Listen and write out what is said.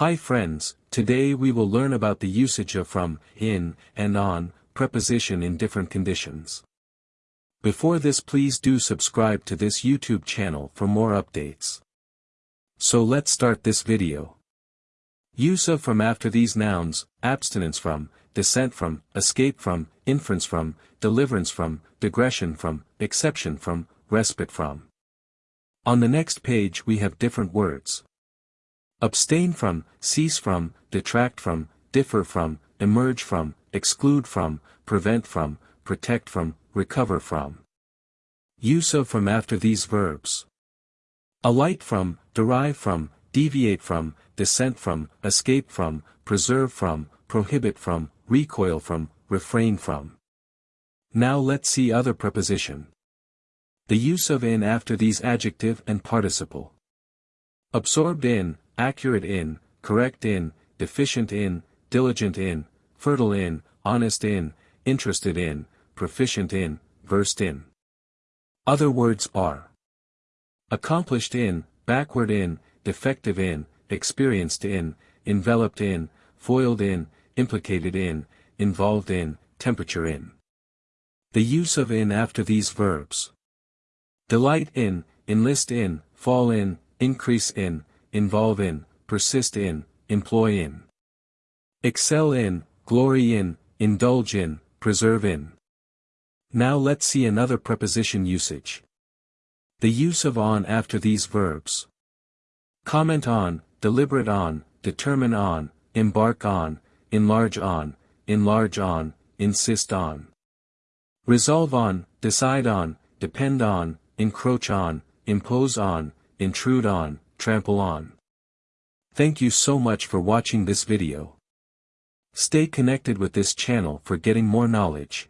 Hi friends, today we will learn about the usage of from, in, and on, preposition in different conditions. Before this please do subscribe to this YouTube channel for more updates. So let's start this video. Use of from after these nouns, abstinence from, descent from, escape from, inference from, deliverance from, digression from, exception from, respite from. On the next page we have different words. Abstain from, cease from, detract from, differ from, emerge from, exclude from, prevent from, protect from, recover from. Use of from after these verbs. Alight from, derive from, deviate from, descent from, escape from, preserve from, prohibit from, recoil from, refrain from. Now let's see other preposition. The use of in after these adjective and participle. Absorbed in, accurate in, correct in, deficient in, diligent in, fertile in, honest in, interested in, proficient in, versed in. Other words are accomplished in, backward in, defective in, experienced in, enveloped in, foiled in, implicated in, involved in, temperature in. The use of in after these verbs. Delight in, enlist in, fall in, increase in, involve in, persist in, employ in. Excel in, glory in, indulge in, preserve in. Now let's see another preposition usage. The use of on after these verbs. Comment on, deliberate on, determine on, embark on, enlarge on, enlarge on, insist on. Resolve on, decide on, depend on, encroach on, impose on, intrude on, trample on. Thank you so much for watching this video. Stay connected with this channel for getting more knowledge.